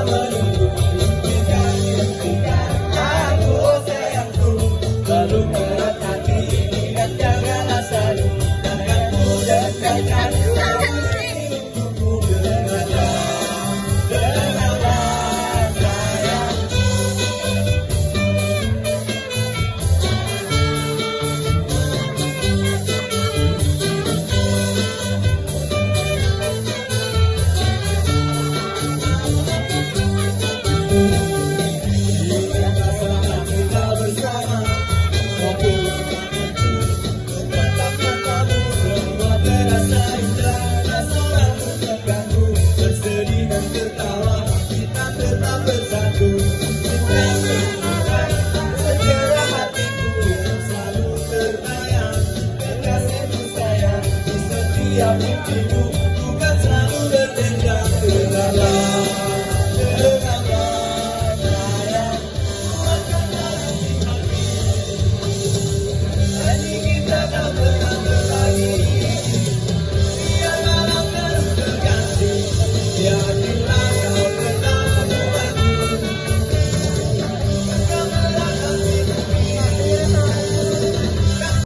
ever a big to you.